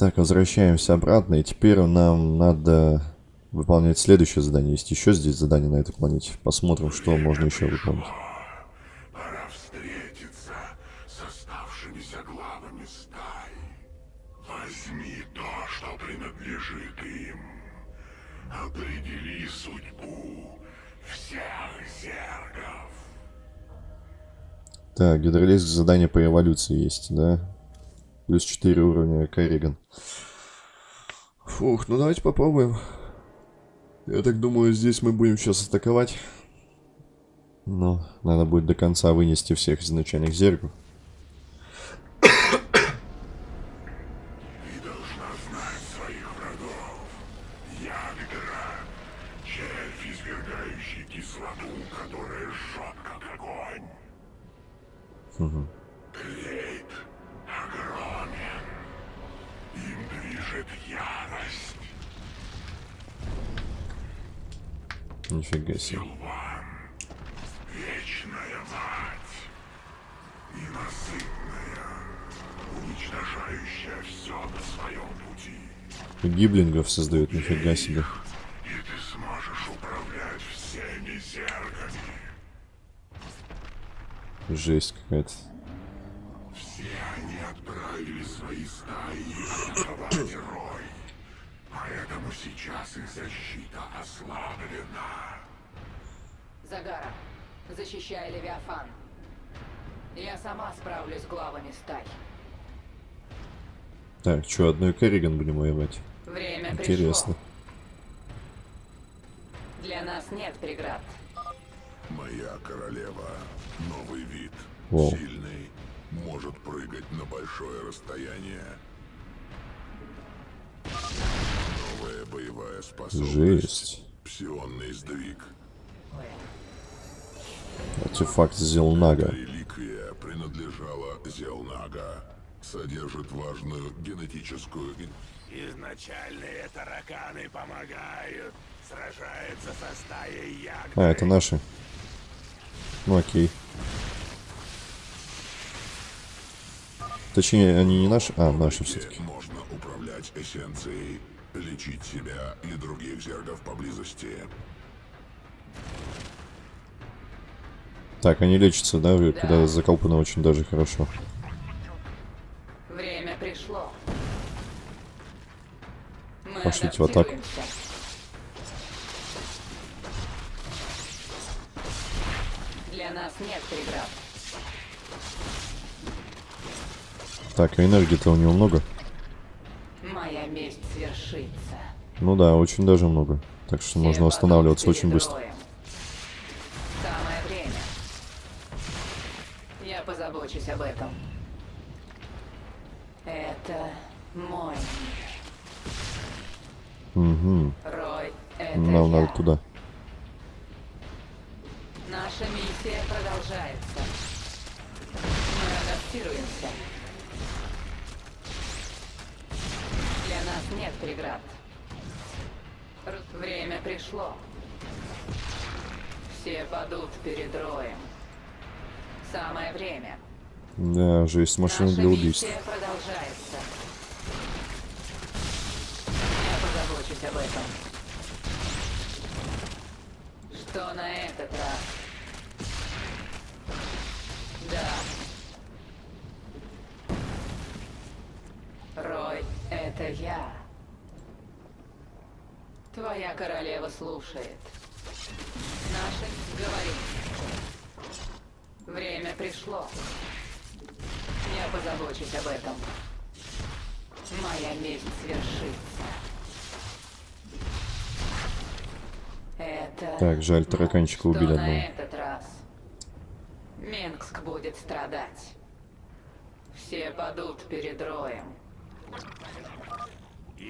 Так, возвращаемся обратно, и теперь нам надо выполнять следующее задание. Есть еще здесь задание на этой планете. Посмотрим, что можно еще выполнить. Пора встретиться с оставшимися главами стаи. Возьми то, что принадлежит им. Определи судьбу всех зергов. Так, гидролеск задание по эволюции есть, да? Плюс 4 уровня Керриган. Фух, ну давайте попробуем. Я так думаю, здесь мы будем сейчас атаковать. Но надо будет до конца вынести всех изначальных зергов. Ты Движет ярость. Нифига себе. Силван, вечная мать, ненасытная, уничтожающая все на своем пути. Гиблингов создают, нифига себе. И ты сможешь управлять всеми зергами. Жесть какая-то. Свои стаи атаковать Рой. Поэтому сейчас их защита ослаблена. Загара, защищай Левиафан. Я сама справлюсь с главами стай. Так, что, одной Керриган будем воевать? Время Интересно. пришло. Для нас нет преград. Моя королева. Новый вид. Воу. Сильный. Может прыгать на большое расстояние. Новая боевая способность. Жесть. Псионный сдвиг. Артефакт Зелнага. Реликвия принадлежала Зелнага. Содержит важную генетическую... Изначальные тараканы помогают. Сражается со стаей ягд. А, это наши. Ну окей. Точнее, они не наши. А, наши все-таки. Можно управлять эссенцией, лечить себя и других зергов поблизости. Так, они лечатся, да, когда заколпаны очень даже хорошо. Время пришло. Мы Пошлите в атаку. Для нас нет преград. Так, а энергии-то у него много? Моя месть свершится. Ну да, очень даже много. Так что Все можно восстанавливаться падут очень быстро. роем. Да, жесть, машина для убийств. Что на этот раз? Да. Рой, это я. Твоя королева слушает. Наши говорим. Время пришло. Я позабочусь об этом. Моя месть свершится. Это... Так, жаль, тараканчика Что убили на одного. этот раз? Минск будет страдать. Все падут перед роем.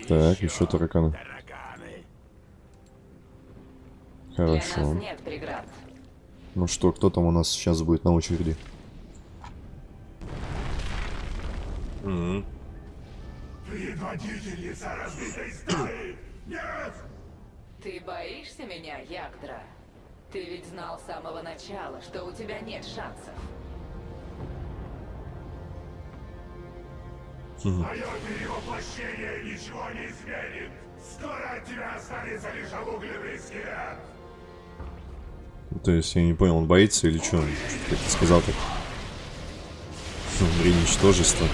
Так, еще тараканы. Хорошо. нас нет преград. Ну что, кто там у нас сейчас будет на очереди? Предводительница разбитой стаи. Нет! Ты боишься меня, Ягдра? Ты ведь знал с самого начала, что у тебя нет шансов. Мое перевоплощение ничего не изменит. Скоро от тебя останется лишь обугленный скелет. То есть я не понял, он боится или что? Ты сказал так? Внутри ничтожество.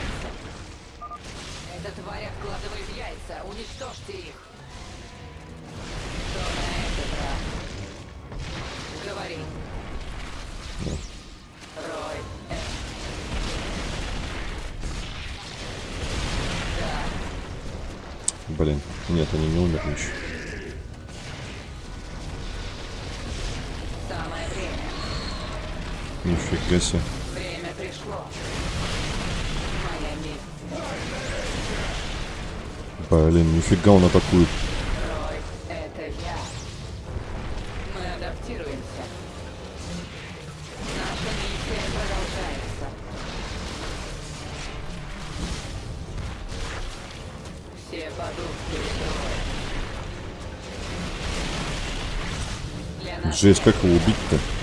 Нифига себе. Время пришло. Блин, нифига он атакует. Жесть, как его убить-то?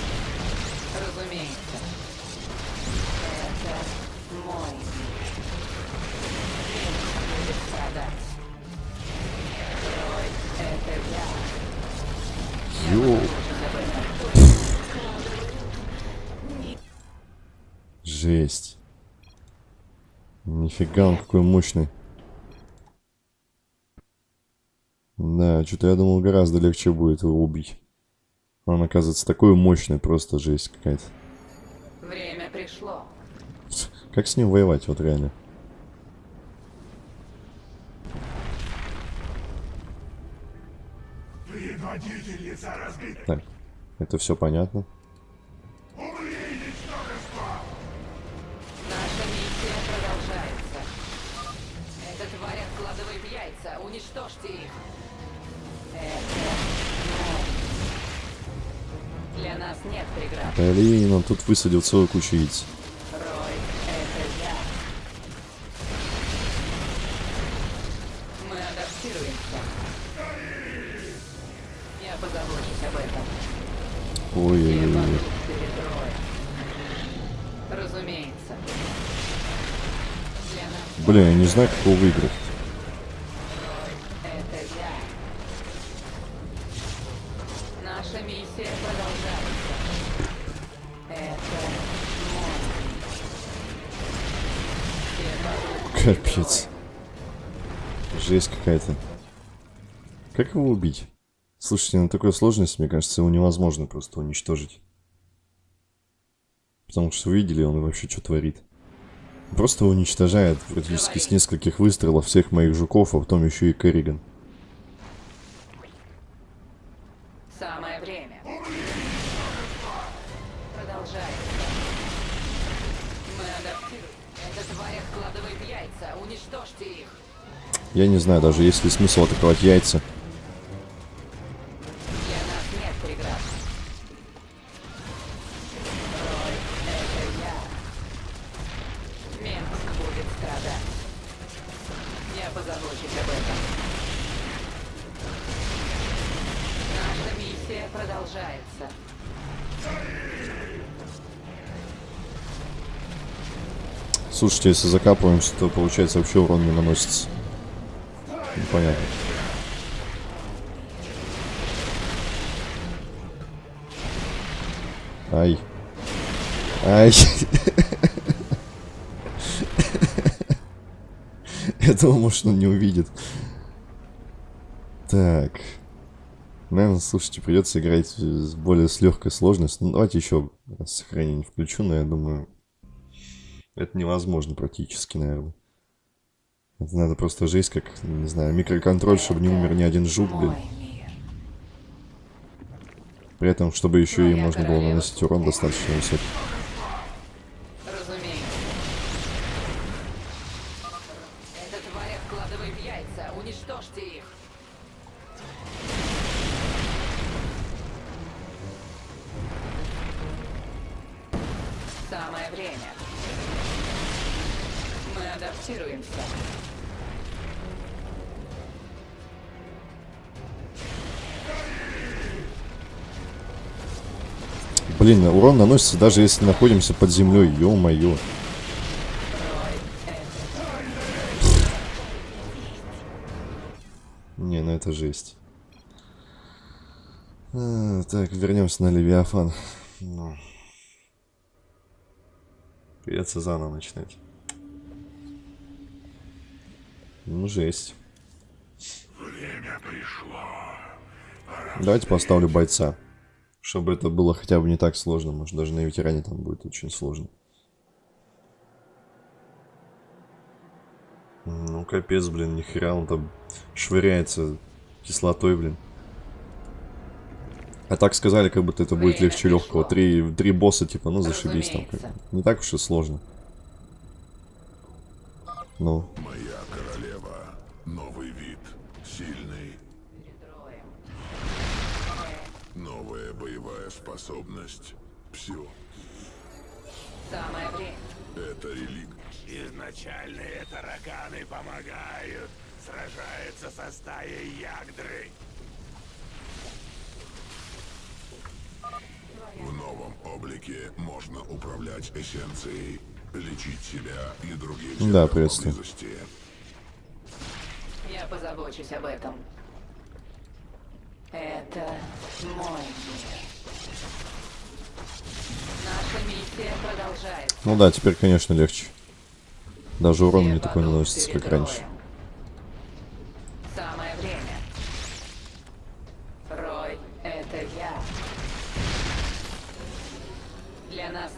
Нифига он какой мощный. Да, что-то я думал гораздо легче будет его убить. Он оказывается такой мощный, просто жесть какая-то. Время пришло. Как с ним воевать, вот реально? Так, это все понятно. Он тут высадил целую кучу яиц. Нас Блин, я не знаю, как его выиграть. Наша миссия продолжается. Капец. Жесть какая-то. Как его убить? Слушайте, на такой сложности, мне кажется, его невозможно просто уничтожить. Потому что вы видели, он вообще что творит. Просто уничтожает практически с нескольких выстрелов всех моих жуков, а потом еще и Керриган. Я не знаю даже, есть ли смысл атаковать яйца. Слушайте, если закапываемся, то получается вообще урон не наносится. Непонятно. Ай. Ай. Думал, может, он не увидит. Так. Наверное, слушайте, придется играть с более с легкой сложностью. Ну, давайте еще сохранение включу, но я думаю, это невозможно практически, наверное. Это надо просто жесть, как, не знаю, микроконтроль, чтобы не умер ни один жук, блин. При этом, чтобы еще и можно было наносить урон достаточно высокий. Самое время. Мы адаптируемся. Блин, урон наносится даже если находимся под землей. Ё-моё. Не, ну это жесть. А, так, вернемся на Левиафан. Ну. Придется заново начинать. Ну, жесть. Время пришло. Давайте поставлю бойца. Чтобы это было хотя бы не так сложно. Может, даже на ветеране там будет очень сложно. Ну, капец, блин, нихера он там швыряется кислотой, блин. А так сказали, как будто это будет легче легкого. Три, три босса, типа, ну зашибись там. Не так уж и сложно. Ну, Моя Изначальные тараканы помогают. Сражаются со стаей ягдры. В новом облике можно управлять эссенцией, лечить себя и других Да, приветствую. Я позабочусь об этом. Это мой мир. Наша миссия продолжается. ну да, теперь, конечно, легче. Даже урон Все не такой наносится, как раньше.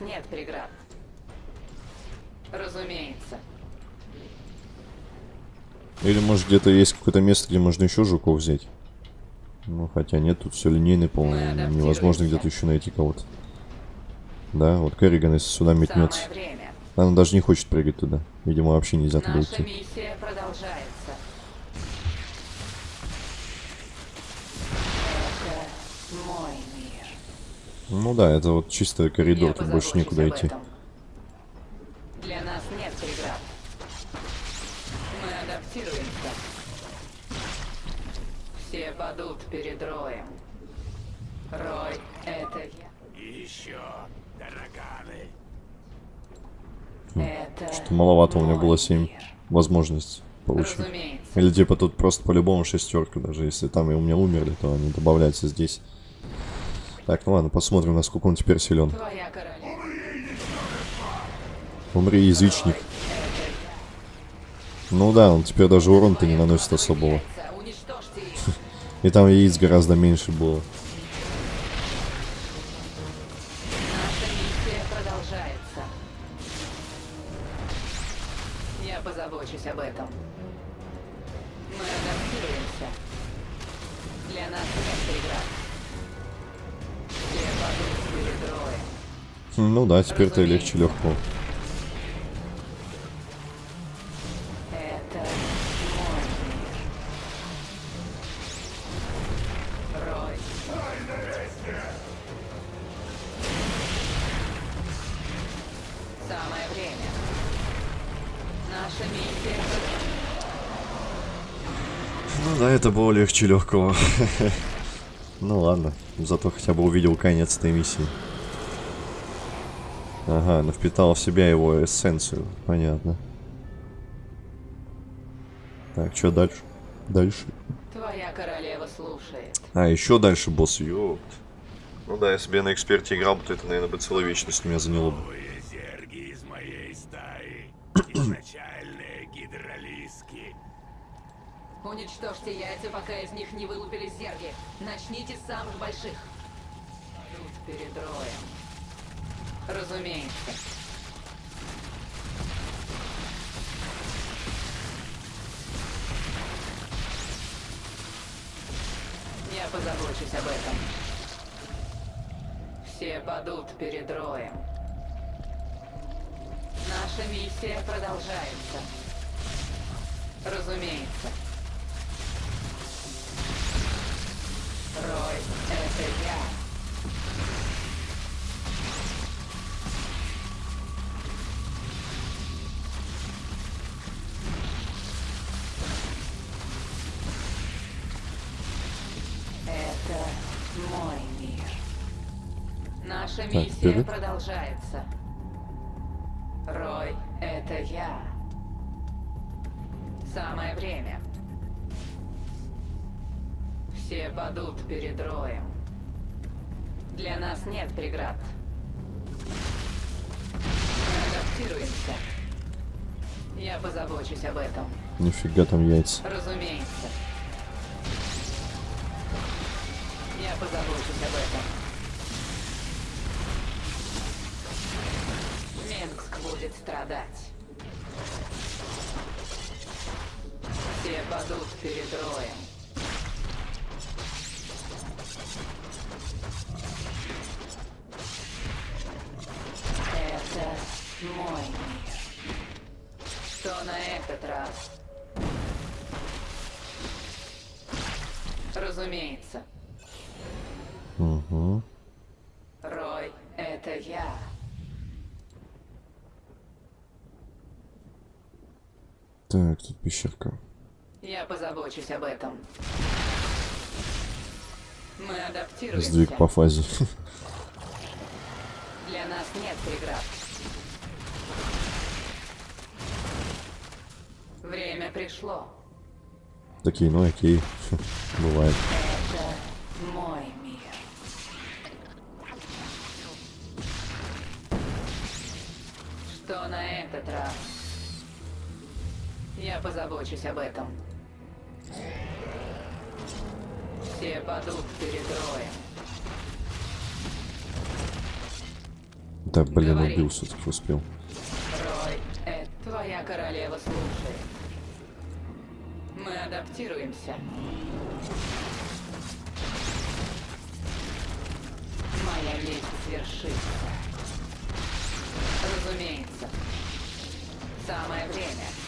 нет преград. Разумеется. Или может где-то есть какое-то место, где можно еще жуков взять. Ну, хотя нет, тут все линейно, по-моему, невозможно где-то еще найти кого-то. Да, вот Керриган, если сюда метнется. Время. Она даже не хочет прыгать туда. Видимо, вообще нельзя туда Наша идти. миссия продолжается. Это мой мир. Ну да, это вот чисто коридор, Я тут больше об идти. Для нас нет преград. Мы адаптируемся. Все падут перед Роем. Рой — это я. И еще тараканы. Это Что маловато у меня было мой 7 мир. возможностей получить. Разумеется. Или типа тут просто по-любому шестерка, даже если там и у меня умерли, то они добавляются здесь. Так, ну ладно, посмотрим, насколько он теперь силен. Умри, язычник. Ну да, он теперь даже урон-то не наносит особого. И там яиц гораздо меньше было. Да, теперь-то легче легкого. Ну да, это было легче легкого. Ну ладно, зато хотя бы увидел конец этой миссии. Ага, ну впитал в себя его эссенцию. Понятно. Так, что дальше? Дальше. Твоя королева слушает. А, еще дальше босс, ёпт. Ну да, если бы я на эксперте играл то это, наверное, бы целая вечность меня заняло бы. Новые зерги из моей стаи. Изначальные гидролиски. Уничтожьте яйца, пока из них не вылупились зерги. Начните с самых больших. Тут перед роем. Разумеется. Я позабочусь об этом. Все падут перед роем. Наша миссия продолжается. Разумеется. Рой, это я. Миссия продолжается. Рой, это я. Самое время. Все падут перед роем. Для нас нет преград. Мы адаптируемся. Я позабочусь об этом. Нифига там яйца. Разумеется. Я позабочусь об этом. Менгск будет страдать. Все падут перед роем. Это мой мир. Что на этот раз? Разумеется. Угу. Рой, это я. Так, тут пещерка. Я позабочусь об этом. Мы адаптируемся. Сдвиг по фазе. Для нас нет преград. Время пришло. Такие, ну окей. Бывает. Это мой мир. Что на этот раз? Я позабочусь об этом. Все падут перед роем. Да, блин, Говори. убил все-таки успел. Рой, это твоя королева слушает. Мы адаптируемся. Моя месть свершится. Разумеется. Самое время.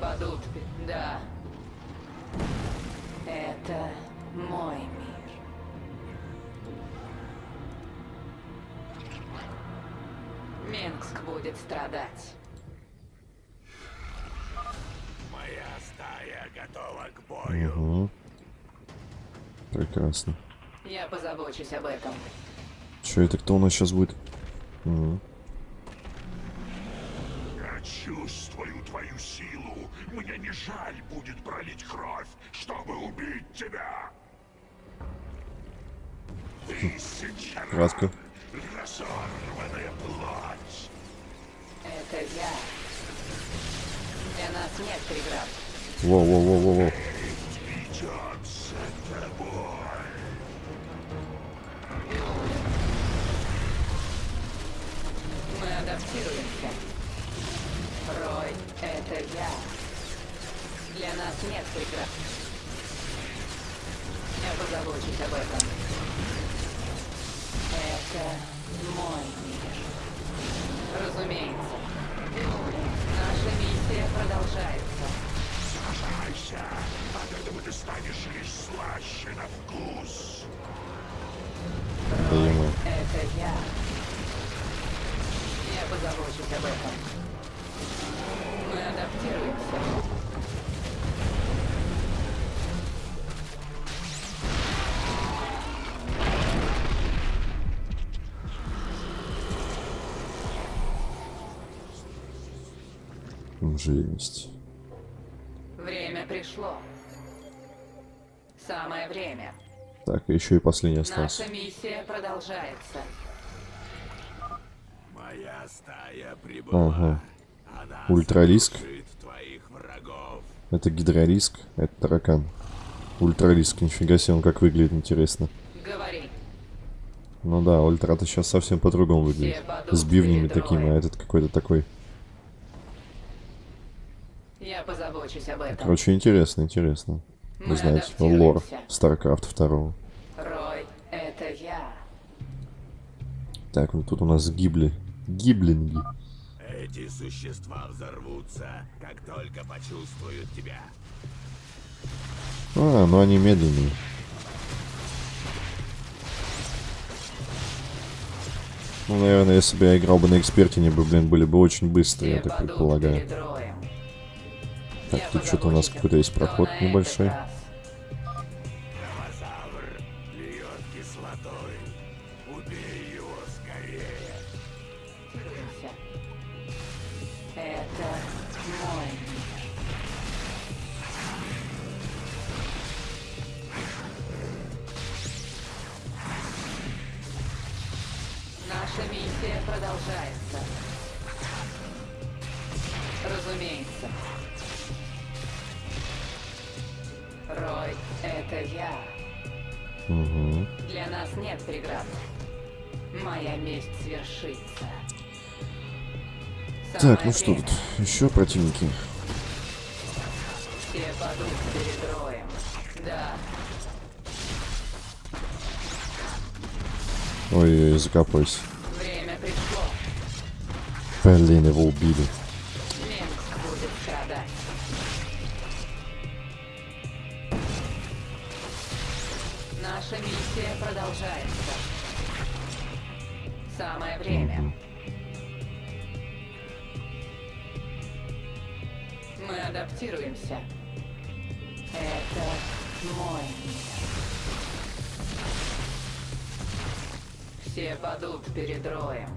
Все падут. Да. Это мой мир. Минск будет страдать. Моя стая готова к бою. Угу. Прекрасно. Я позабочусь об этом. Че это кто у нас сейчас будет? Мгм. Я жаль будет пролить кровь, чтобы убить тебя. Тысяча Краска. разорванная плоть. Это я. Для нас нет преград. Воу-воу-воу-воу-воу. Ведет за тобой. Мы адаптируемся. Рой, это я. Для нас нет преград. Я позабочусь об этом. Это мой мир. Разумеется. Наша миссия продолжается. Сражайся. От этого ты станешь лишь слаще на вкус. Ему. Это я. Я позабочусь об этом. Мы адаптируемся. Жесть. Время пришло. Самое время. Так, еще и последний остался. Наша миссия продолжается. Моя стая прибыла. Ага. Она Ультралиск. сокрушит твоих врагов. Это гидралиск, а это таракан. Ультралиск, нифига себе, он как выглядит, интересно. Говори. Ну да, ультра-то сейчас совсем по-другому выглядит. С бивнями такими, а этот какой-то такой. Я позабочусь об этом. Короче, интересно, интересно. Вы Мы знаете, лор. StarCraft 2. Рой, это я. Так, вот тут у нас гибли. Гиблинги. Эти существа взорвутся, как только почувствуют тебя. А, ну они медленнее. Ну, наверное, если бы я играл бы на эксперте, они бы, блин, были бы очень быстрые, я так предполагаю. роем. Так, тут что-то у нас какой-то есть проход небольшой. Наша миссия продолжается. Преград. Моя месть свершится. Так, ну Самое что тут? Еще противники. Все падут перед роем. Да, Ой, закапывайся. время пришло. Блин, его убили. Наша миссия продолжается. Самое время. Мы адаптируемся. Это мой мир. Все падут перед Роем.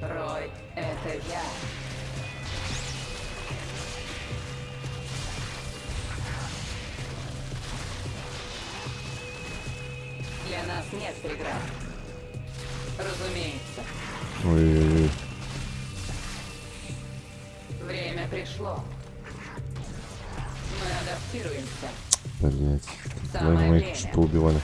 Рой, это я. Нет преград. Разумеется, Ой-ой-ой. время пришло. Мы адаптируемся. Блять. Самое моих время. что убивали.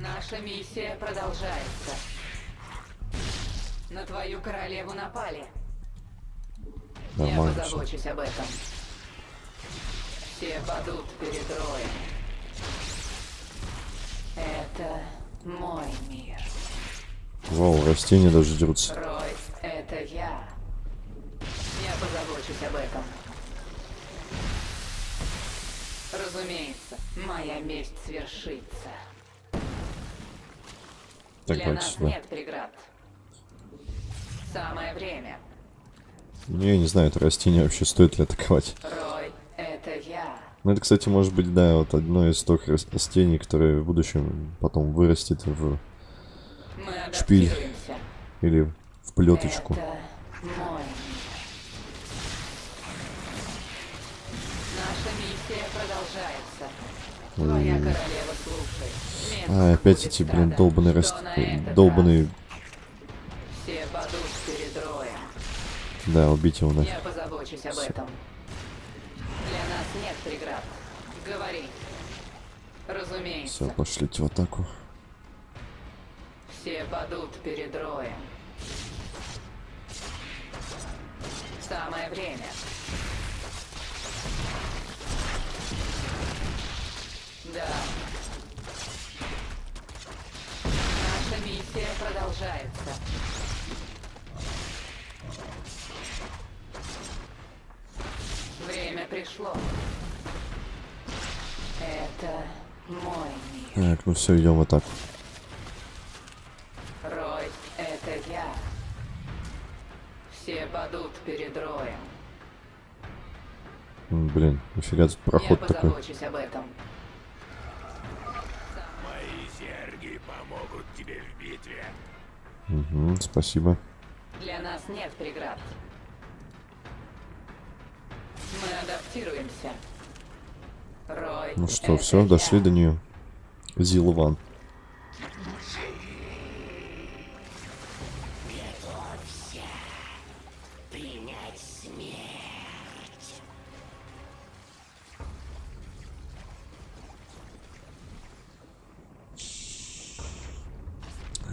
Наша миссия продолжается. На твою королеву напали. Я Нормально все. позабочусь об этом. Все падут перед роем. Это мой мир. Вау, растения даже дерутся. Рой, это я. Я позабочусь об этом. Разумеется, моя месть свершится. Так, Для нас сюда. нет преград. Самое время. Ну, я не знаю, это растение вообще стоит ли атаковать. Рой, это я. Ну, это, кстати, может быть, да, вот одно из тех рас- растений, которое в будущем потом вырастет в... Шпиль. или в плеточку. Это мой. Наша миссия продолжается. Твоя королева слушает. А, опять эти, блин, страдать. долбаные Что раст... на этот долбаные... раз? Все падут перед роем. Да, убить его нафиг. Я позабочусь об этом. Нет преград. Говори. Разумеется. Все, пошлите в атаку. Все падут перед роем. Самое время. Да. Наша миссия продолжается. Время пришло. Это мой мир. Так, ну все, идем в атаку. Рой, это я. Все падут перед Роем. Блин, нифига тут Я проход такой. позабочусь об этом. Мои серги помогут тебе в битве. Мгм, спасибо. Для нас нет преград. Ну что, все, дошли до нее. Зилован.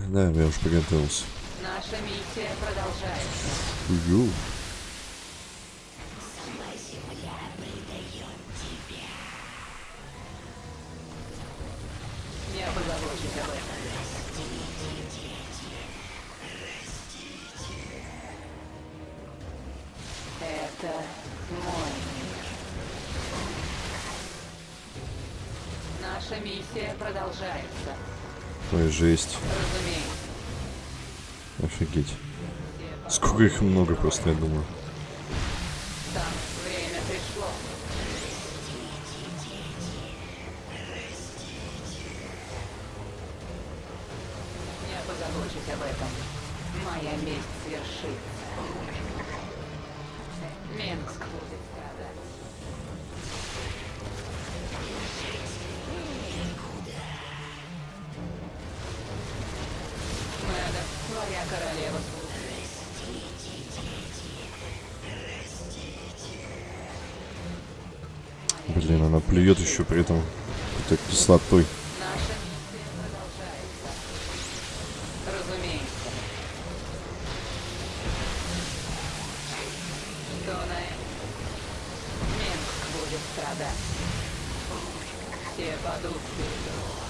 Да, я уж приготовился. Наша миссия продолжается. Ю. Наша миссия продолжается. Ой, жесть. Разумеется. Офигеть. Сколько их много просто, я думаю. Об этом. Моя месть свершится. Минск будет страдать. Все падут.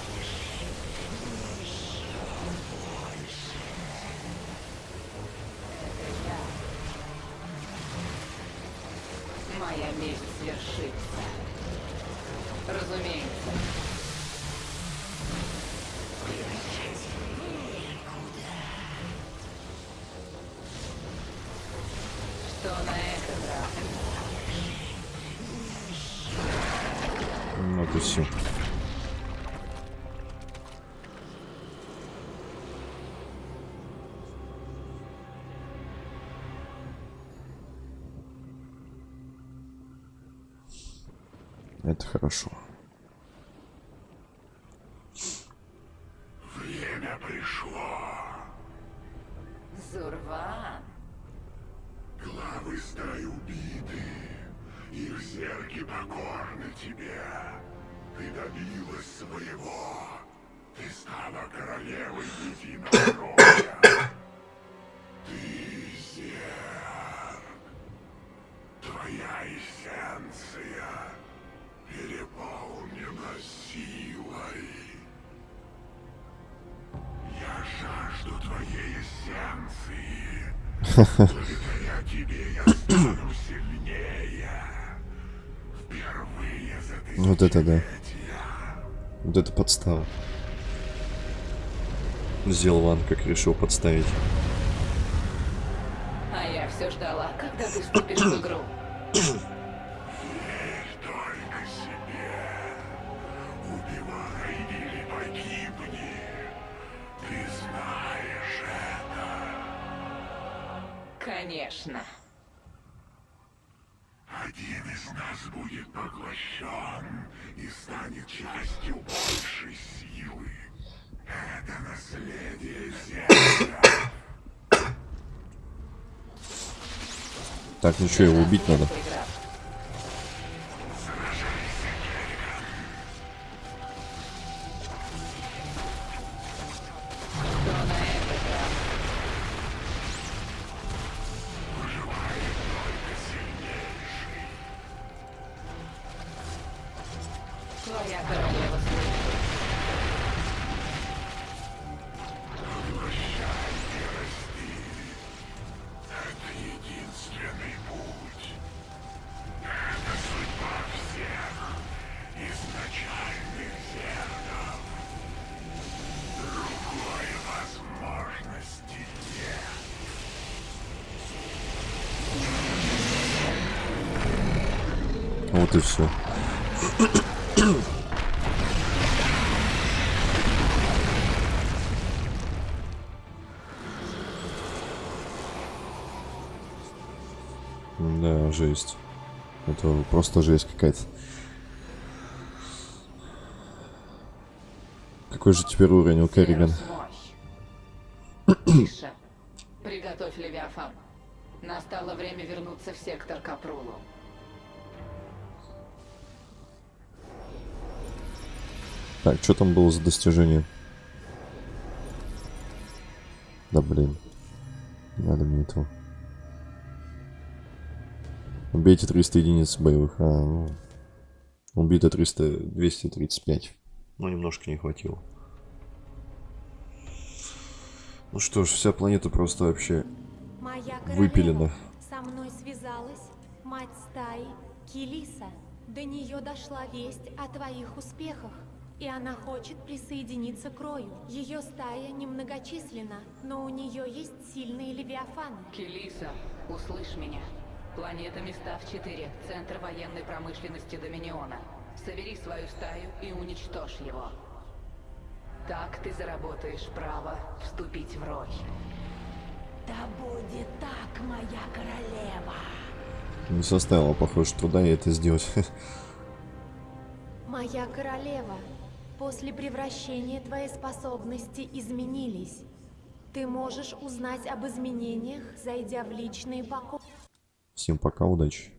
Это хорошо. Время пришло. Зурван. Главы стаи убиты. Их зерки покорны тебе. Ты добилась своего. Ты стала королевой единого роя. Вот это да. Вот это подстава. Зелван как решил подставить. А я все ждала, когда ты вступишь в игру. Конечно. Один из нас будет поглощен и станет частью большей силы. Это наследие Зерка. Так, ну что, его убить надо? Вот и все. Да, жесть. Это просто жесть какая-то. Какой же теперь уровень у Керриган? Приготовь Левиафан. Настало время вернуться в сектор Капрулу. Так, что там было за достижение? Да блин. Надо мне этого. Убейте 300 единиц боевых. А, ну. Убито 300... 235. Ну, немножко не хватило. Ну что ж, вся планета просто вообще Моя выпилена. со мной связалась мать стаи Килиса. До нее дошла весть о твоих успехах, и она хочет присоединиться к Рою. Ее стая немногочисленна, но у нее есть сильные левиафаны. Келиса, услышь меня. Планета Мистав-4, центр военной промышленности Доминиона. Собери свою стаю и уничтожь его. Так ты заработаешь право вступить в роль. Да будет так, моя королева. Не составило, похоже, труда ей это сделать. Моя королева, после превращения твои способности изменились. Ты можешь узнать об изменениях, зайдя в личные покои. Всем пока, удачи.